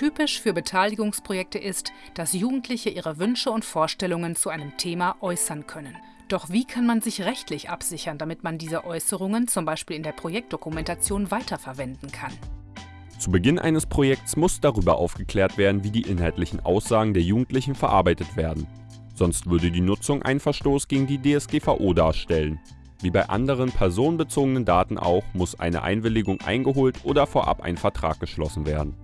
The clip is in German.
Typisch für Beteiligungsprojekte ist, dass Jugendliche ihre Wünsche und Vorstellungen zu einem Thema äußern können. Doch wie kann man sich rechtlich absichern, damit man diese Äußerungen zum Beispiel in der Projektdokumentation weiterverwenden kann? Zu Beginn eines Projekts muss darüber aufgeklärt werden, wie die inhaltlichen Aussagen der Jugendlichen verarbeitet werden. Sonst würde die Nutzung einen Verstoß gegen die DSGVO darstellen. Wie bei anderen personenbezogenen Daten auch, muss eine Einwilligung eingeholt oder vorab ein Vertrag geschlossen werden